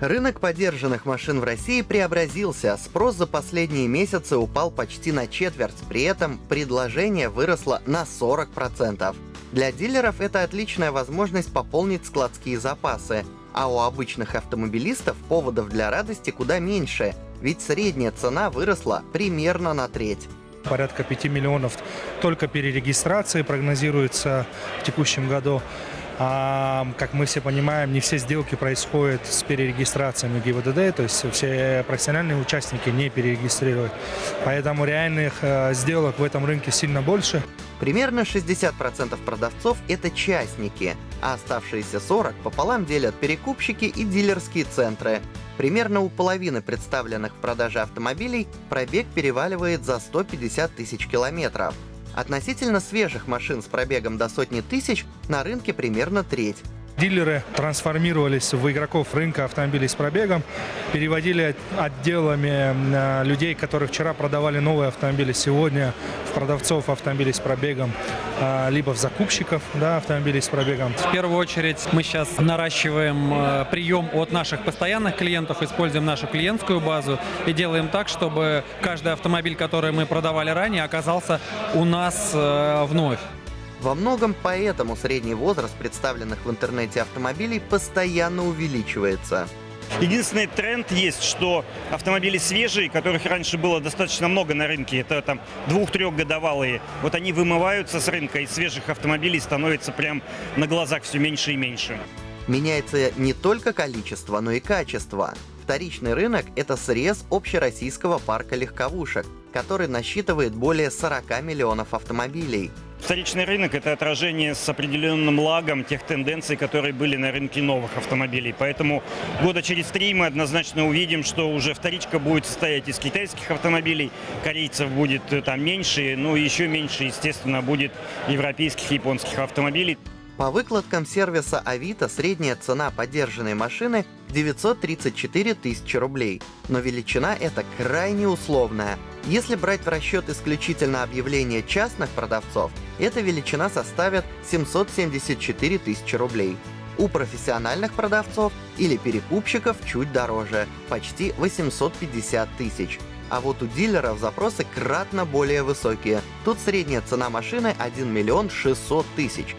Рынок подержанных машин в России преобразился, спрос за последние месяцы упал почти на четверть, при этом предложение выросло на 40%. Для дилеров это отличная возможность пополнить складские запасы, а у обычных автомобилистов поводов для радости куда меньше, ведь средняя цена выросла примерно на треть. Порядка 5 миллионов только перерегистрации прогнозируется в текущем году. А, как мы все понимаем, не все сделки происходят с перерегистрациями ГИБДД, то есть все профессиональные участники не перерегистрируют. Поэтому реальных э, сделок в этом рынке сильно больше. Примерно 60% продавцов — это частники, а оставшиеся 40 пополам делят перекупщики и дилерские центры. Примерно у половины представленных в продаже автомобилей пробег переваливает за 150 тысяч километров. Относительно свежих машин с пробегом до сотни тысяч на рынке примерно треть. Дилеры трансформировались в игроков рынка автомобилей с пробегом, переводили отделами э, людей, которые вчера продавали новые автомобили, сегодня в продавцов автомобилей с пробегом, либо в закупщиков да, автомобилей с пробегом. В первую очередь мы сейчас наращиваем э, прием от наших постоянных клиентов, используем нашу клиентскую базу и делаем так, чтобы каждый автомобиль, который мы продавали ранее, оказался у нас вновь. Во многом поэтому средний возраст представленных в интернете автомобилей постоянно увеличивается. Единственный тренд есть, что автомобили свежие, которых раньше было достаточно много на рынке, это там двух-трехгодовалые, вот они вымываются с рынка, и свежих автомобилей становится прям на глазах все меньше и меньше. Меняется не только количество, но и качество. Вторичный рынок – это срез общероссийского парка легковушек, который насчитывает более 40 миллионов автомобилей. Вторичный рынок – это отражение с определенным лагом тех тенденций, которые были на рынке новых автомобилей. Поэтому года через три мы однозначно увидим, что уже вторичка будет состоять из китайских автомобилей, корейцев будет э, там меньше, ну еще меньше, естественно, будет европейских и японских автомобилей. По выкладкам сервиса Авито средняя цена поддержанной машины 934 тысячи рублей, но величина эта крайне условная. Если брать в расчет исключительно объявления частных продавцов, эта величина составит 774 тысячи рублей. У профессиональных продавцов или перекупщиков чуть дороже, почти 850 тысяч. А вот у дилеров запросы кратно более высокие. Тут средняя цена машины 1 миллион 600 тысяч,